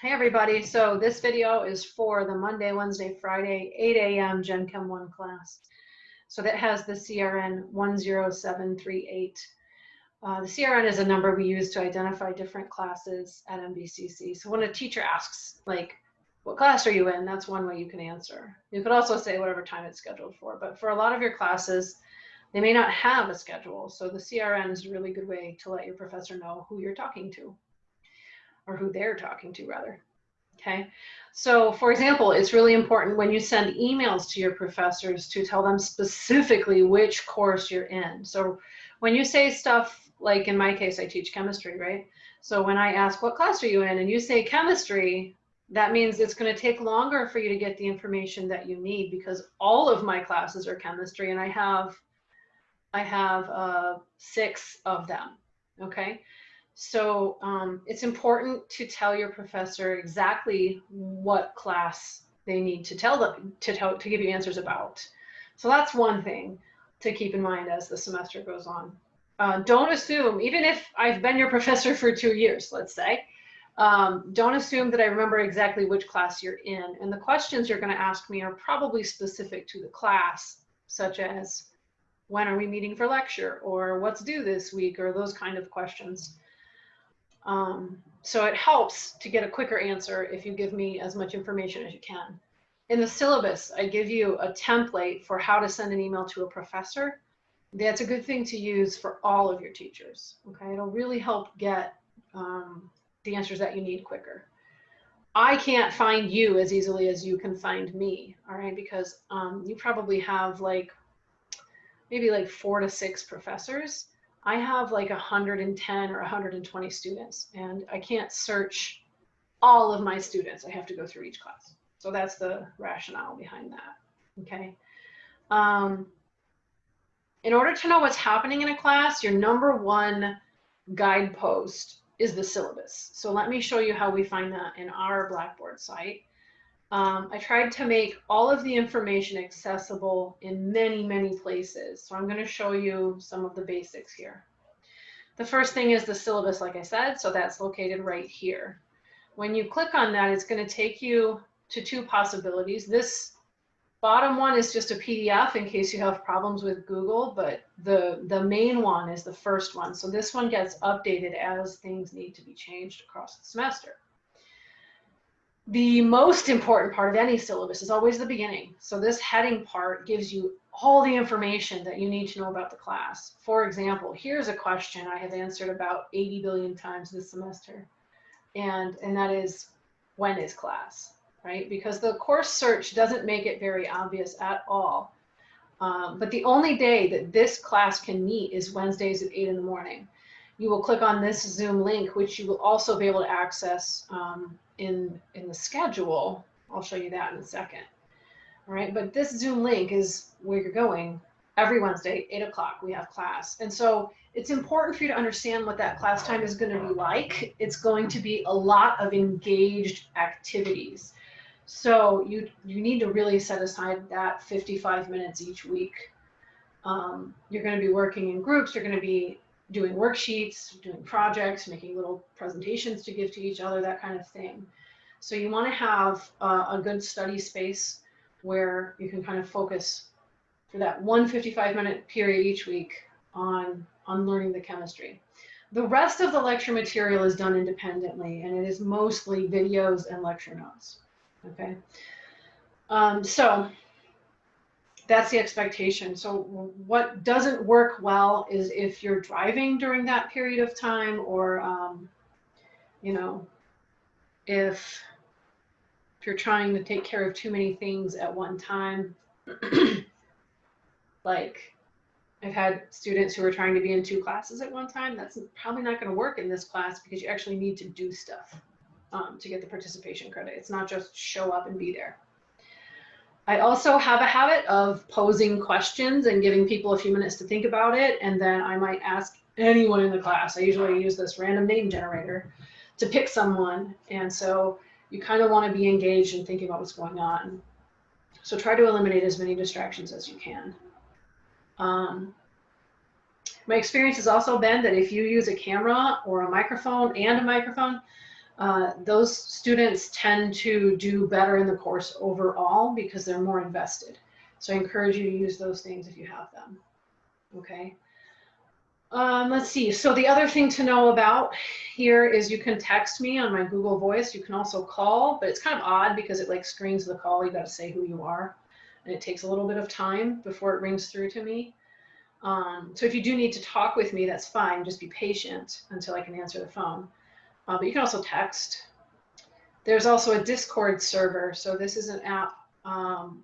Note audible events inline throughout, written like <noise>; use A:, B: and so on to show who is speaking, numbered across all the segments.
A: Hey everybody, so this video is for the Monday, Wednesday, Friday, 8 a.m. Gen Chem 1 class. So that has the CRN 10738. Uh, the CRN is a number we use to identify different classes at MVCC. So when a teacher asks, like, what class are you in? That's one way you can answer. You could also say whatever time it's scheduled for, but for a lot of your classes, they may not have a schedule. So the CRN is a really good way to let your professor know who you're talking to or who they're talking to rather. Okay, so for example, it's really important when you send emails to your professors to tell them specifically which course you're in. So when you say stuff like in my case, I teach chemistry, right? So when I ask, what class are you in? And you say chemistry, that means it's going to take longer for you to get the information that you need because all of my classes are chemistry and I have I have uh, six of them. Okay, so um, it's important to tell your professor exactly what class they need to tell them to tell to give you answers about. So that's one thing to keep in mind as the semester goes on. Uh, don't assume, even if I've been your <laughs> professor for two years, let's say, um, don't assume that I remember exactly which class you're in. And the questions you're going to ask me are probably specific to the class, such as when are we meeting for lecture or what's due this week or those kind of questions. Um, so it helps to get a quicker answer if you give me as much information as you can. In the syllabus, I give you a template for how to send an email to a professor. That's a good thing to use for all of your teachers. Okay, it'll really help get um, the answers that you need quicker. I can't find you as easily as you can find me, all right? Because um, you probably have like maybe like four to six professors I have like 110 or 120 students and I can't search all of my students. I have to go through each class. So that's the rationale behind that. Okay. Um, in order to know what's happening in a class, your number one guidepost is the syllabus. So let me show you how we find that in our Blackboard site. Um, I tried to make all of the information accessible in many, many places. So I'm going to show you some of the basics here. The first thing is the syllabus, like I said, so that's located right here. When you click on that, it's going to take you to two possibilities. This bottom one is just a PDF in case you have problems with Google, but the, the main one is the first one. So this one gets updated as things need to be changed across the semester the most important part of any syllabus is always the beginning. So this heading part gives you all the information that you need to know about the class. For example, here's a question I have answered about 80 billion times this semester. And, and that is, when is class, right? Because the course search doesn't make it very obvious at all. Um, but the only day that this class can meet is Wednesdays at 8 in the morning. You will click on this Zoom link, which you will also be able to access um, in, in the schedule. I'll show you that in a second. All right, but this Zoom link is where you're going every Wednesday, eight o'clock, we have class. And so it's important for you to understand what that class time is gonna be like. It's going to be a lot of engaged activities. So you, you need to really set aside that 55 minutes each week. Um, you're gonna be working in groups, you're gonna be doing worksheets, doing projects, making little presentations to give to each other, that kind of thing. So you want to have uh, a good study space where you can kind of focus for that one 55 minute period each week on, on learning the chemistry. The rest of the lecture material is done independently and it is mostly videos and lecture notes. Okay. Um, so that's the expectation. So what doesn't work well is if you're driving during that period of time or, um, you know, if, if you're trying to take care of too many things at one time, <clears throat> like I've had students who are trying to be in two classes at one time. That's probably not going to work in this class because you actually need to do stuff um, to get the participation credit. It's not just show up and be there. I also have a habit of posing questions and giving people a few minutes to think about it. And then I might ask anyone in the class. I usually use this random name generator to pick someone. And so you kind of want to be engaged and thinking about what's going on. So try to eliminate as many distractions as you can. Um, my experience has also been that if you use a camera or a microphone and a microphone, uh, those students tend to do better in the course overall because they're more invested. So I encourage you to use those things if you have them. Okay. Um, let's see. So the other thing to know about here is you can text me on my Google Voice. You can also call, but it's kind of odd because it like screens the call. You got to say who you are, and it takes a little bit of time before it rings through to me. Um, so if you do need to talk with me, that's fine. Just be patient until I can answer the phone. Uh, but you can also text. There's also a Discord server. So this is an app um,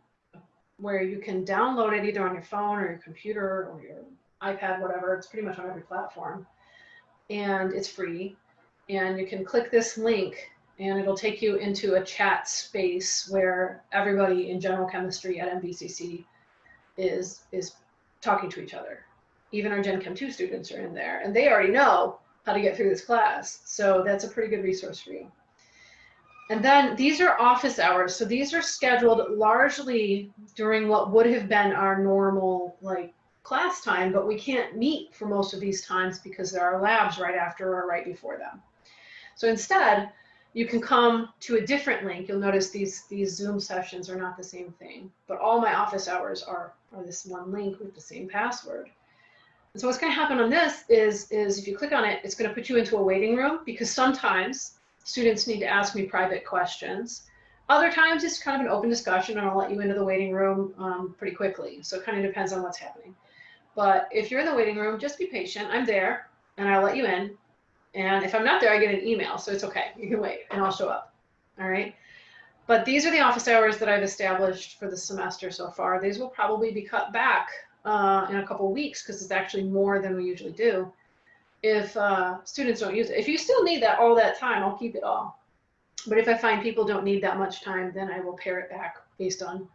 A: where you can download it either on your phone or your computer or your iPad, whatever. It's pretty much on every platform. And it's free. And you can click this link and it'll take you into a chat space where everybody in general chemistry at MVCC is, is talking to each other. Even our Gen Chem 2 students are in there and they already know how to get through this class. So that's a pretty good resource for you. And then these are office hours. So these are scheduled largely during what would have been our normal like class time, but we can't meet for most of these times because there are labs right after or right before them. So instead, you can come to a different link. You'll notice these, these Zoom sessions are not the same thing, but all my office hours are, are this one link with the same password. So what's going to happen on this is, is if you click on it, it's going to put you into a waiting room because sometimes students need to ask me private questions. Other times it's kind of an open discussion and I'll let you into the waiting room um, pretty quickly. So it kind of depends on what's happening. But if you're in the waiting room, just be patient. I'm there and I'll let you in. And if I'm not there, I get an email. So it's okay. You can wait and I'll show up. All right. But these are the office hours that I've established for the semester so far. These will probably be cut back uh, in a couple weeks because it's actually more than we usually do if uh, students don't use it. If you still need that all that time, I'll keep it all. But if I find people don't need that much time, then I will pare it back based on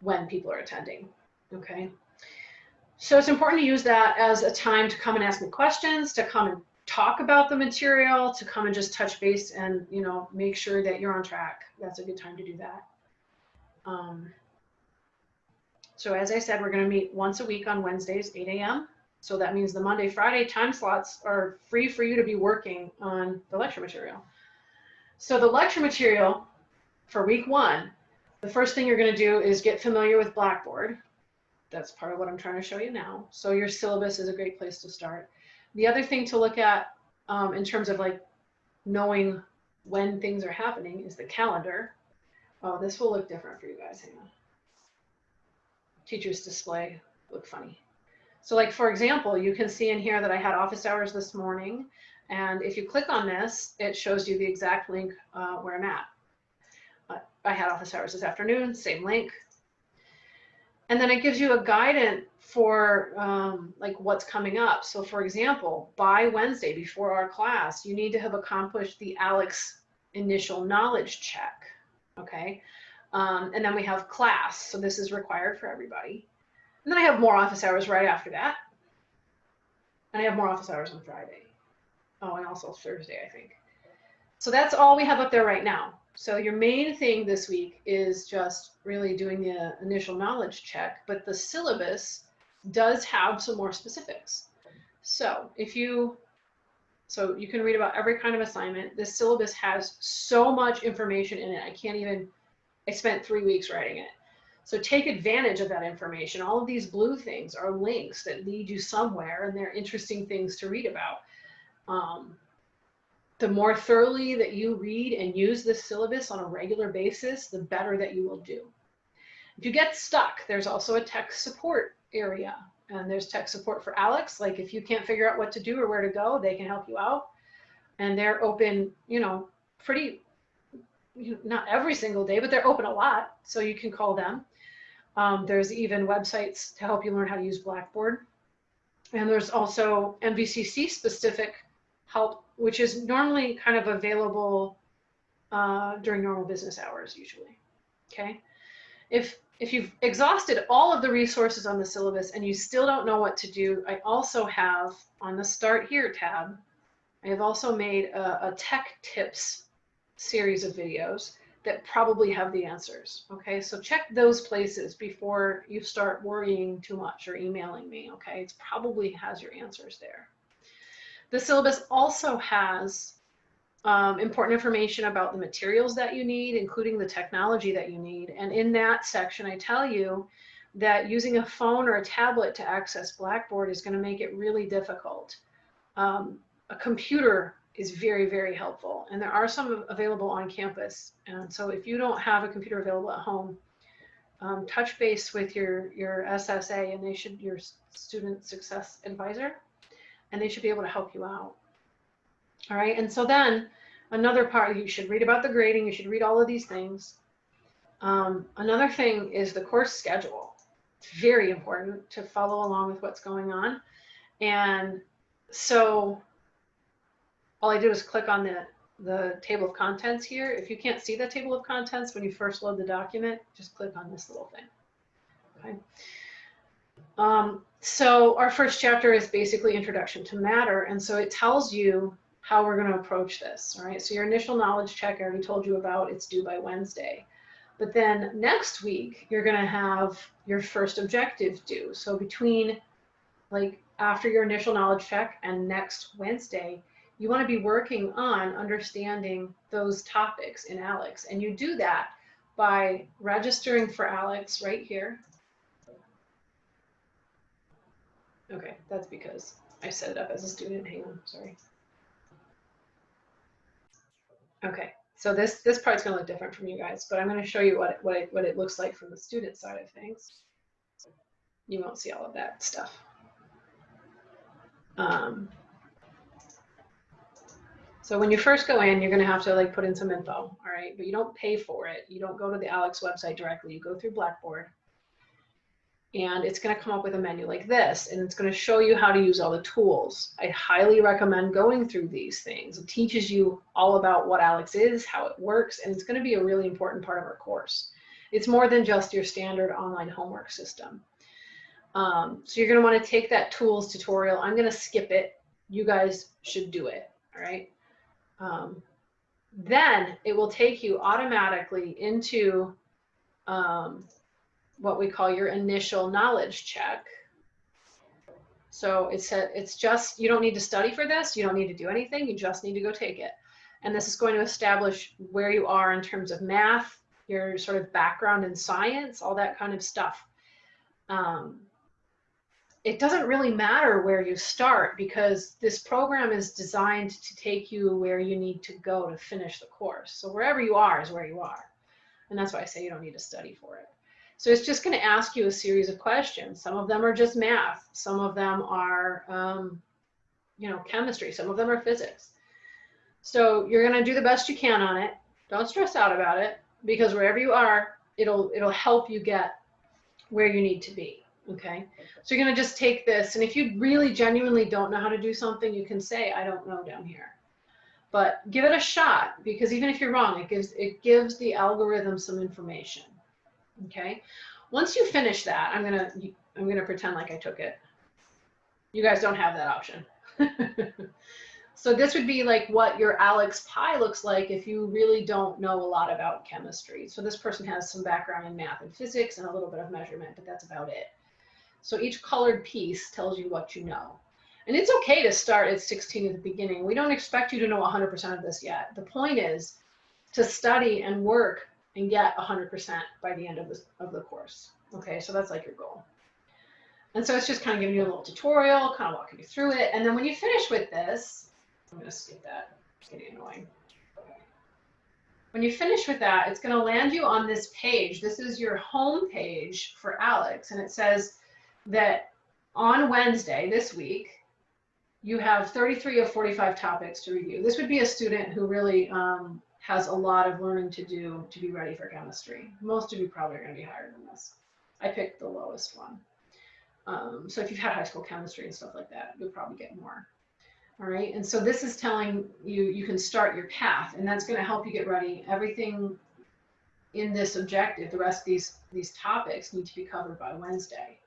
A: when people are attending. Okay. So it's important to use that as a time to come and ask me questions, to come and talk about the material, to come and just touch base and, you know, make sure that you're on track. That's a good time to do that. Um, so as I said, we're going to meet once a week on Wednesdays, 8 a.m. So that means the Monday, Friday time slots are free for you to be working on the lecture material. So the lecture material for week one, the first thing you're going to do is get familiar with Blackboard. That's part of what I'm trying to show you now. So your syllabus is a great place to start. The other thing to look at um, in terms of like knowing when things are happening is the calendar. Oh, this will look different for you guys. Hang on. Teacher's display look funny. So like, for example, you can see in here that I had office hours this morning. And if you click on this, it shows you the exact link uh, where I'm at. Uh, I had office hours this afternoon, same link. And then it gives you a guidance for um, like what's coming up. So for example, by Wednesday before our class, you need to have accomplished the ALEKS initial knowledge check. Okay. Um, and then we have class. So this is required for everybody. And then I have more office hours right after that. And I have more office hours on Friday. Oh, and also Thursday, I think. So that's all we have up there right now. So your main thing this week is just really doing the initial knowledge check, but the syllabus does have some more specifics. So if you, so you can read about every kind of assignment. This syllabus has so much information in it. I can't even, I spent three weeks writing it. So take advantage of that information. All of these blue things are links that lead you somewhere and they're interesting things to read about. Um, the more thoroughly that you read and use this syllabus on a regular basis, the better that you will do. If you get stuck, there's also a tech support area and there's tech support for ALEKS. Like if you can't figure out what to do or where to go, they can help you out. And they're open, you know, pretty, not every single day, but they're open a lot. So you can call them. Um, there's even websites to help you learn how to use Blackboard. And there's also MVCC specific help, which is normally kind of available uh, during normal business hours usually. Okay. If, if you've exhausted all of the resources on the syllabus and you still don't know what to do, I also have on the Start Here tab, I have also made a, a tech tips series of videos that probably have the answers. Okay, so check those places before you start worrying too much or emailing me. Okay, it probably has your answers there. The syllabus also has um, important information about the materials that you need, including the technology that you need. And in that section, I tell you that using a phone or a tablet to access Blackboard is going to make it really difficult. Um, a computer is very, very helpful. And there are some available on campus. And so if you don't have a computer available at home, um, touch base with your, your SSA and they should, your student success advisor, and they should be able to help you out. All right, and so then another part, you should read about the grading, you should read all of these things. Um, another thing is the course schedule. It's very important to follow along with what's going on. And so all I did was click on the, the table of contents here. If you can't see the table of contents when you first load the document, just click on this little thing. Okay. Um, so our first chapter is basically introduction to matter. And so it tells you how we're going to approach this. All right. So your initial knowledge check, I already told you about, it's due by Wednesday. But then next week, you're going to have your first objective due. So between like after your initial knowledge check and next Wednesday, you want to be working on understanding those topics in ALEKS. And you do that by registering for ALEKS right here. Okay, that's because I set it up as a student. Hang on, sorry. Okay, so this this part's gonna look different from you guys, but I'm gonna show you what it, what it, what it looks like from the student side of things. You won't see all of that stuff. Um, so when you first go in, you're gonna have to like put in some info, all right? But you don't pay for it. You don't go to the ALEKS website directly. You go through Blackboard and it's going to come up with a menu like this and it's going to show you how to use all the tools. I highly recommend going through these things. It teaches you all about what ALEKS is, how it works, and it's going to be a really important part of our course. It's more than just your standard online homework system. Um, so you're going to want to take that tools tutorial. I'm going to skip it. You guys should do it. All right. Um, then it will take you automatically into um, what we call your initial knowledge check. So it's a, it's just, you don't need to study for this. You don't need to do anything. You just need to go take it. And this is going to establish where you are in terms of math, your sort of background in science, all that kind of stuff. Um, it doesn't really matter where you start because this program is designed to take you where you need to go to finish the course. So wherever you are is where you are. And that's why I say you don't need to study for it. So it's just going to ask you a series of questions. Some of them are just math. Some of them are, um, you know, chemistry. Some of them are physics. So you're going to do the best you can on it. Don't stress out about it because wherever you are, it'll it'll help you get where you need to be. Okay. So you're going to just take this. And if you really genuinely don't know how to do something, you can say, I don't know down here. But give it a shot because even if you're wrong, it gives it gives the algorithm some information. Okay. Once you finish that, I'm gonna I'm gonna pretend like I took it. You guys don't have that option. <laughs> so this would be like what your ALEKS Pie looks like if you really don't know a lot about chemistry. So this person has some background in math and physics and a little bit of measurement, but that's about it. So each colored piece tells you what you know. And it's okay to start at 16 at the beginning. We don't expect you to know 100% of this yet. The point is to study and work and get 100% by the end of, this, of the course. Okay, so that's like your goal. And so it's just kind of giving you a little tutorial, kind of walking you through it. And then when you finish with this, I'm going to skip that. It's getting annoying. When you finish with that, it's going to land you on this page. This is your home page for ALEKS. And it says that on Wednesday this week, you have 33 of 45 topics to review. This would be a student who really um, has a lot of learning to do to be ready for chemistry. Most of you probably are going to be higher than this. I picked the lowest one. Um, so if you've had high school chemistry and stuff like that, you'll probably get more. All right, and so this is telling you you can start your path, and that's going to help you get ready. Everything in this objective, the rest of these these topics need to be covered by Wednesday.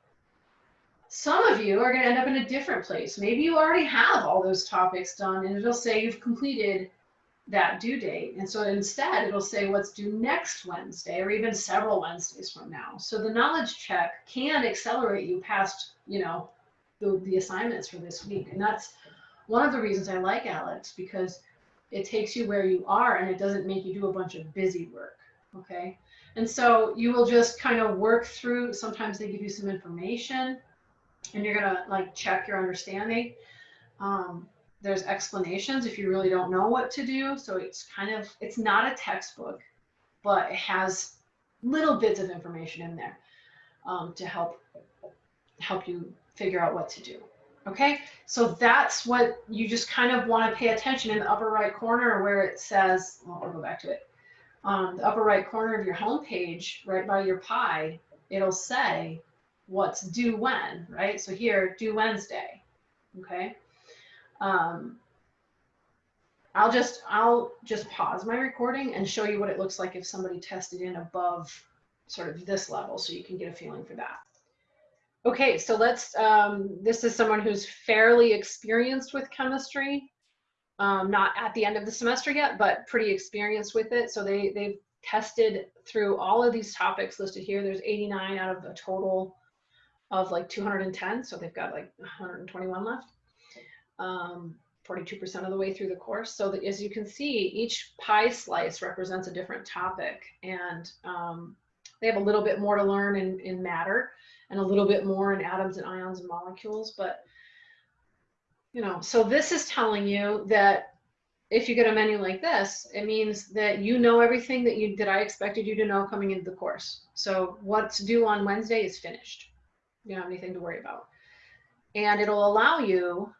A: Some of you are going to end up in a different place. Maybe you already have all those topics done, and it'll say you've completed that due date. And so instead, it'll say what's due next Wednesday or even several Wednesdays from now. So the knowledge check can accelerate you past, you know, the, the assignments for this week. And that's one of the reasons I like ALEKS because it takes you where you are and it doesn't make you do a bunch of busy work. Okay. And so you will just kind of work through, sometimes they give you some information and you're going to like check your understanding. Um, there's explanations if you really don't know what to do. So it's kind of, it's not a textbook, but it has little bits of information in there um, to help help you figure out what to do. Okay, so that's what you just kind of want to pay attention in the upper right corner where it says, well, I'll go back to it. Um, the upper right corner of your home page, right by your pie, it'll say what's due when, right? So here, due Wednesday, okay? Um, I'll just, I'll just pause my recording and show you what it looks like if somebody tested in above sort of this level so you can get a feeling for that. Okay, so let's, um, this is someone who's fairly experienced with chemistry, um, not at the end of the semester yet, but pretty experienced with it. So they, they've tested through all of these topics listed here. There's 89 out of a total of like 210. So they've got like 121 left. Um, 42% of the way through the course. So that as you can see, each pie slice represents a different topic. And um, they have a little bit more to learn in, in matter and a little bit more in atoms and ions and molecules. But, you know, so this is telling you that if you get a menu like this, it means that you know everything that you that I expected you to know coming into the course. So what's due on Wednesday is finished. You don't have anything to worry about. And it'll allow you,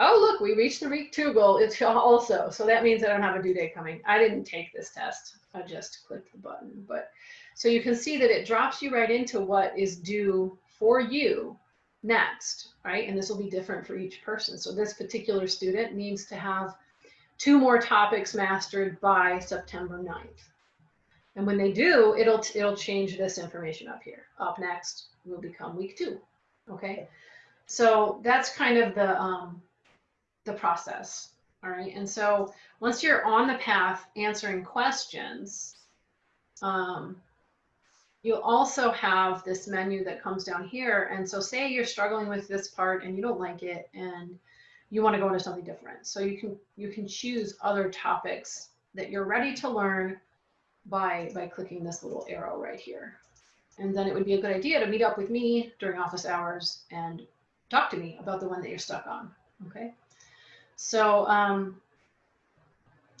A: oh, look, we reached the week two goal. It's also, so that means I don't have a due date coming. I didn't take this test. I just clicked the button, but so you can see that it drops you right into what is due for you next, right? And this will be different for each person. So this particular student needs to have two more topics mastered by September 9th. And when they do, it'll, it'll change this information up here. Up next will become week two, okay? So that's kind of the, um, the process, all right? And so once you're on the path answering questions, um, You'll also have this menu that comes down here. And so say you're struggling with this part and you don't like it and you want to go into something different. So you can you can choose other topics that you're ready to learn by by clicking this little arrow right here. And then it would be a good idea to meet up with me during office hours and talk to me about the one that you're stuck on. Okay. So um,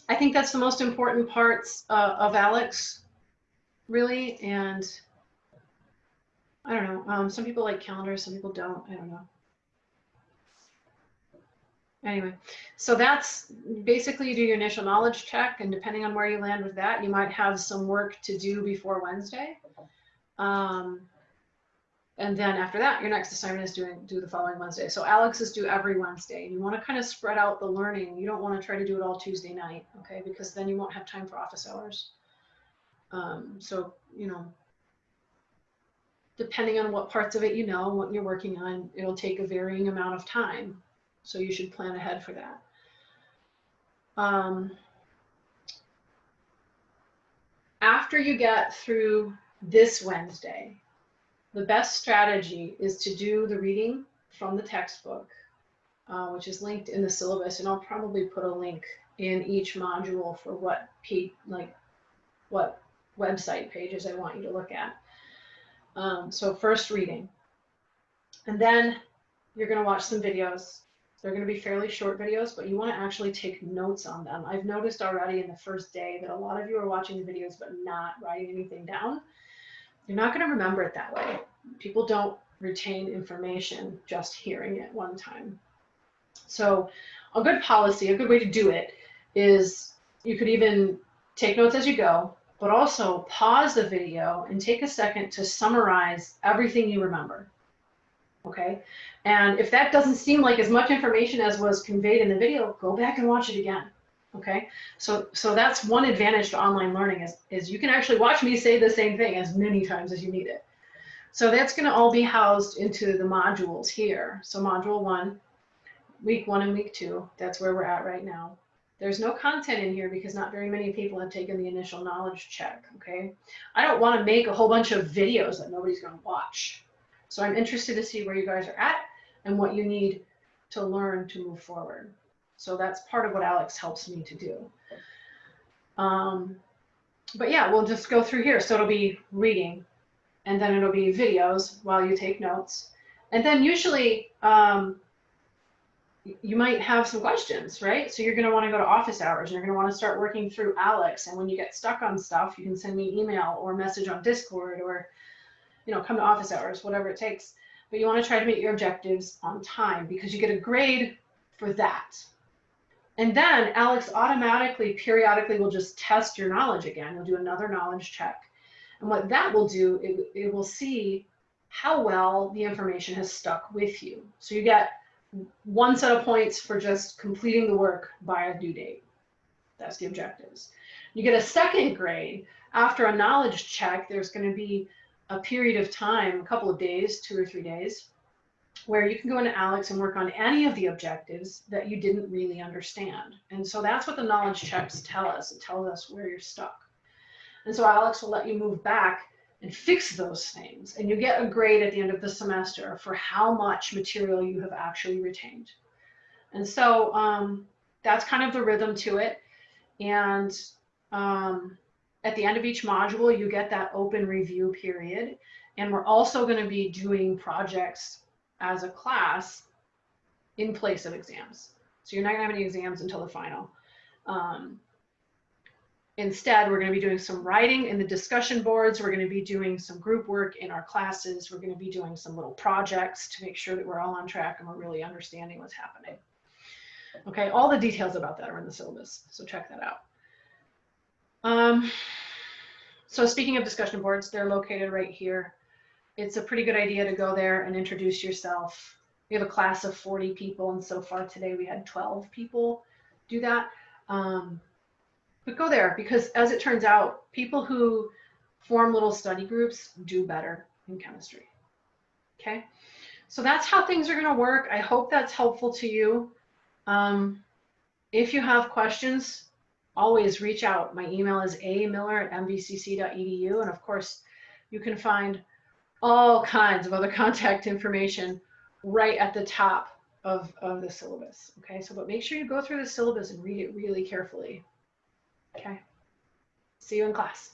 A: I think that's the most important parts uh, of ALEKS, really. And I don't know. Um, some people like calendars, some people don't. I don't know. Anyway, so that's basically you do your initial knowledge check, and depending on where you land with that, you might have some work to do before Wednesday. Um, and then after that, your next assignment is doing do the following Wednesday. So ALEKS is due every Wednesday. You want to kind of spread out the learning. You don't want to try to do it all Tuesday night, okay? Because then you won't have time for office hours. Um, so, you know, depending on what parts of it you know, and what you're working on, it'll take a varying amount of time. So you should plan ahead for that. Um, after you get through this Wednesday, the best strategy is to do the reading from the textbook, uh, which is linked in the syllabus, and I'll probably put a link in each module for what like what website pages I want you to look at. Um, so first reading. And then you're going to watch some videos. They're going to be fairly short videos, but you want to actually take notes on them. I've noticed already in the first day that a lot of you are watching the videos but not writing anything down. You're not going to remember it that way. People don't retain information just hearing it one time. So a good policy, a good way to do it is you could even take notes as you go, but also pause the video and take a second to summarize everything you remember. Okay. And if that doesn't seem like as much information as was conveyed in the video, go back and watch it again. Okay. So, so that's one advantage to online learning is, is you can actually watch me say the same thing as many times as you need it. So that's going to all be housed into the modules here. So module one, week one and week two, that's where we're at right now. There's no content in here because not very many people have taken the initial knowledge check, okay? I don't want to make a whole bunch of videos that nobody's going to watch. So I'm interested to see where you guys are at and what you need to learn to move forward. So that's part of what ALEKS helps me to do. Um, but yeah, we'll just go through here. So it'll be reading, and then it'll be videos while you take notes. And then usually um, you might have some questions, right? So you're going to want to go to office hours and you're going to want to start working through ALEKS. And when you get stuck on stuff, you can send me email or message on Discord or, you know, come to office hours, whatever it takes. But you want to try to meet your objectives on time because you get a grade for that. And then ALEKS automatically, periodically will just test your knowledge again. You'll do another knowledge check. And what that will do, it, it will see how well the information has stuck with you. So you get one set of points for just completing the work by a due date. That's the objectives. You get a second grade after a knowledge check. There's going to be a period of time, a couple of days, two or three days, where you can go into ALEKS and work on any of the objectives that you didn't really understand. And so that's what the knowledge checks tell us. It tells us where you're stuck. And so ALEKS will let you move back and fix those things. And you get a grade at the end of the semester for how much material you have actually retained. And so um, that's kind of the rhythm to it. And um, at the end of each module, you get that open review period. And we're also going to be doing projects as a class in place of exams. So you're not going to have any exams until the final. Um, Instead, we're going to be doing some writing in the discussion boards. We're going to be doing some group work in our classes. We're going to be doing some little projects to make sure that we're all on track and we're really understanding what's happening. Okay, all the details about that are in the syllabus, so check that out. Um, so speaking of discussion boards, they're located right here. It's a pretty good idea to go there and introduce yourself. We have a class of 40 people, and so far today we had 12 people do that. Um, but go there because as it turns out, people who form little study groups do better in chemistry. Okay, so that's how things are going to work. I hope that's helpful to you. Um, if you have questions, always reach out. My email is amiller at mvcc.edu. And of course, you can find all kinds of other <laughs> contact information right at the top of, of the syllabus. Okay, so but make sure you go through the syllabus and read it really carefully. Okay. See you in class.